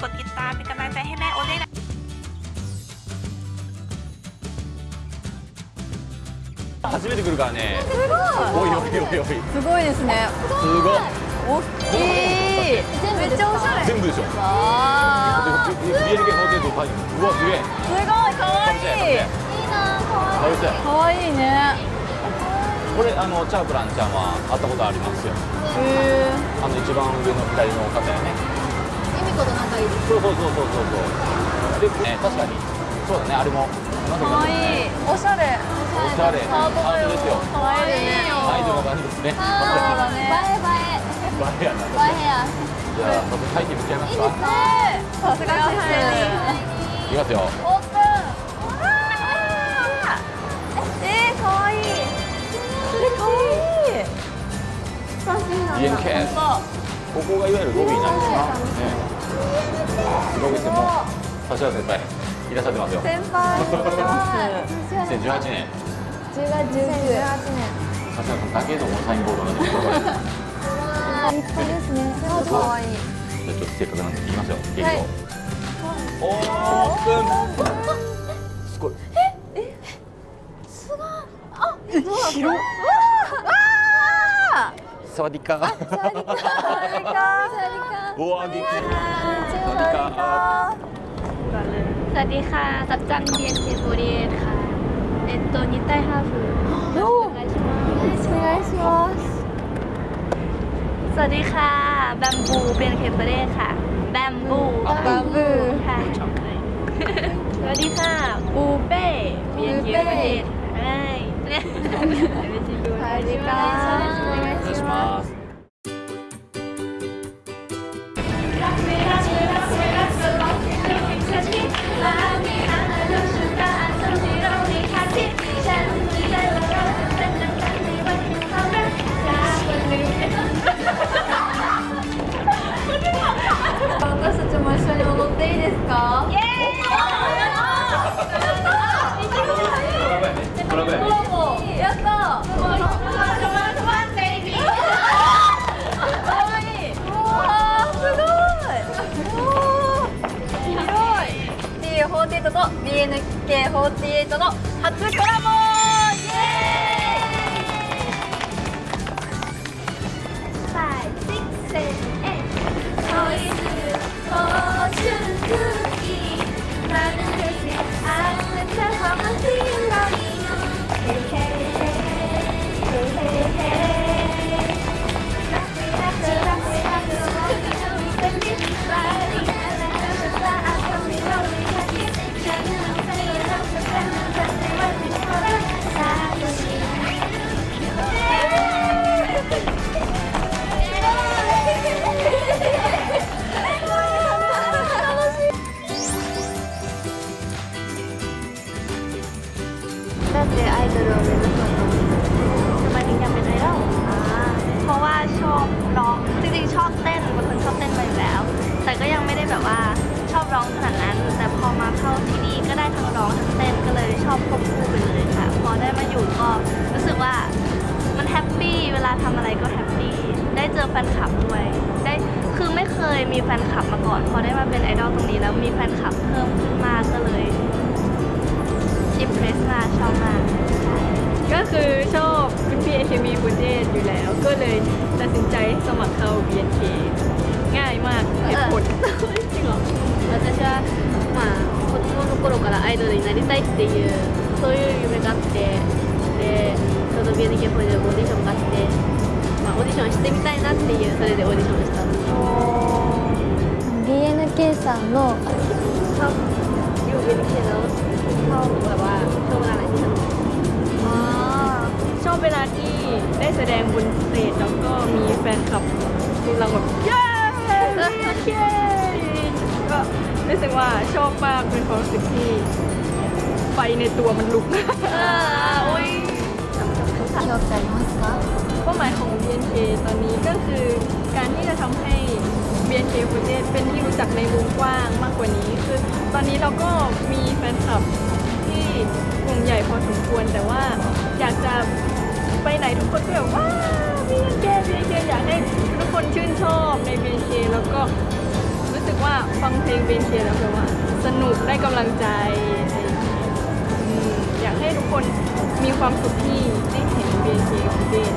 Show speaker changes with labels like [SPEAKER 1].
[SPEAKER 1] กดติดตามเป็นกำลังใจให้แม่โอนะ
[SPEAKER 2] 初めて来るからね。
[SPEAKER 3] すごい。
[SPEAKER 2] おいおいおいおい。
[SPEAKER 3] すごいですね。
[SPEAKER 2] すごい。
[SPEAKER 3] 大きい。めっちゃおしゃれ
[SPEAKER 2] 全部でしょ。
[SPEAKER 3] わ
[SPEAKER 2] あ。す
[SPEAKER 3] ごい可愛いい。
[SPEAKER 2] いな
[SPEAKER 3] かわいいね。
[SPEAKER 2] これあのチャープランちゃんは会ったことありますよ。
[SPEAKER 3] へ
[SPEAKER 2] あの一番上の左の方やね。
[SPEAKER 4] 子と仲いいです
[SPEAKER 2] そうそうそうそうそう。そうで、ね、確かに。そうだねあれも。
[SPEAKER 3] かわい。いおしゃれ。
[SPEAKER 2] おしゃれ。
[SPEAKER 3] ハートだよ。
[SPEAKER 2] ですよ。
[SPEAKER 3] かわいいね
[SPEAKER 2] アイドルの感じですね。
[SPEAKER 3] そうだね。
[SPEAKER 2] バレやな
[SPEAKER 4] バイヘア
[SPEAKER 2] じゃあ早速入ってみちゃいますか。
[SPEAKER 3] さすが
[SPEAKER 2] いきますよ。
[SPEAKER 3] オープン。えー、かわい。い。それかわい
[SPEAKER 2] ここがいわゆるロビーなんですかねロビーってもう指原先輩いらっしゃってますよ。
[SPEAKER 3] 先輩
[SPEAKER 2] 2018年。
[SPEAKER 4] 10月19
[SPEAKER 2] 指原さんだけのサインボードなんです
[SPEAKER 4] 立派ですね
[SPEAKER 3] かわいい。
[SPEAKER 2] じゃあちょっとせっかくなんで行きますよ
[SPEAKER 3] はい
[SPEAKER 2] オープンすごい。
[SPEAKER 3] 広っ
[SPEAKER 5] สวัสดีค่ะสวัสดีค่ะสวัสดีค่ะสวัสดีค่ะส
[SPEAKER 3] วัสดี
[SPEAKER 5] ค่ะสวัสดีค่ะสัจจังเบียนเทโบเรียนค่ะเอ็กตัวนิไต้ฮาฟูโอ้ยสวัสดีค่ะสวัสดีค่ะแบมบูเบียนเคเบเรี
[SPEAKER 4] ค่ะแบมบูแบมบูค่ะสวัสดี
[SPEAKER 5] ค่ะปูเป้เบียนเคเบเรียนใช่สวัสดีค่ะ NK48 の初コラボ ชอบเต้นเป็นคนชอบเต้นมาอยู่แล้ว แต่ก็ยังไม่ได้แบบว่าชอบร้องขนาดนั้น แต่พอมาเข้าที่นี่ก็ได้ทั้งร้องทั้งเต้นก็เลยชอบควบคู่ไปเลยค่ะ พอได้มาอยู่ก็รู้สึกว่ามันแฮปปี้เวลาทำอะไรก็แฮปปี้ได้เจอแฟนคลับด้วยได้คือไม่เคยมีแฟนคลับมาก่อน พอได้มาเป็นไอดอลตรงนี้แล้วมีแฟนคลับเพิ่มขึ้นมากก็เลยอิมเพรสมาชอบมาก
[SPEAKER 6] ก็คือชอบคุณพี่เอเคมีคุณเออยู่แล้ว ก็เลยตัดสินใจสมัครเข้า BNK ง่ายมากเหตุผลจริงเหรอ
[SPEAKER 4] 私はまあ子供の頃からアイドルになりたいっていうそういう夢があってでちょうど BNK48 でオーディションがあって、まあ、オーディションしてみたいなっていうそれでオーディションしたんです BNK さんのชอบอยู่ BNK แล้วชอบแบบว่า ช
[SPEAKER 6] อบเวลาที่ได้แสดงบนสเตจแล้วก็มีแฟนคลับกำลังแบบเย้เยก็รู้สึกว่าชอบมากเป็นความรู้สึกที่ไฟในตัวมันลุกอุ้ย
[SPEAKER 4] ชอบใจมากค่ะ
[SPEAKER 6] เป้าหมายของ BNK ตอนนี้ก็คือการที่จะทำให้ BNK ปรเทเป็นที่รู้จักในวงกว้างมากกว่านี้ คือตอนนี้เราก็มีแฟนคลับที่ กลุ่มใหญ่พอสมควรแต่ว่าอยากจะไปไหนทุกคนก็แบบว้าว BNK BNK อยากให้ทุกคนชื่นชอบใน BNK แล้วก็รู้สึกว่าฟังเพลง BNK แล้วแบบว่า สนุกได้กำลังใจ อยากให้ทุกคนมีความสุขที่ได้เห็น BNK ของเดน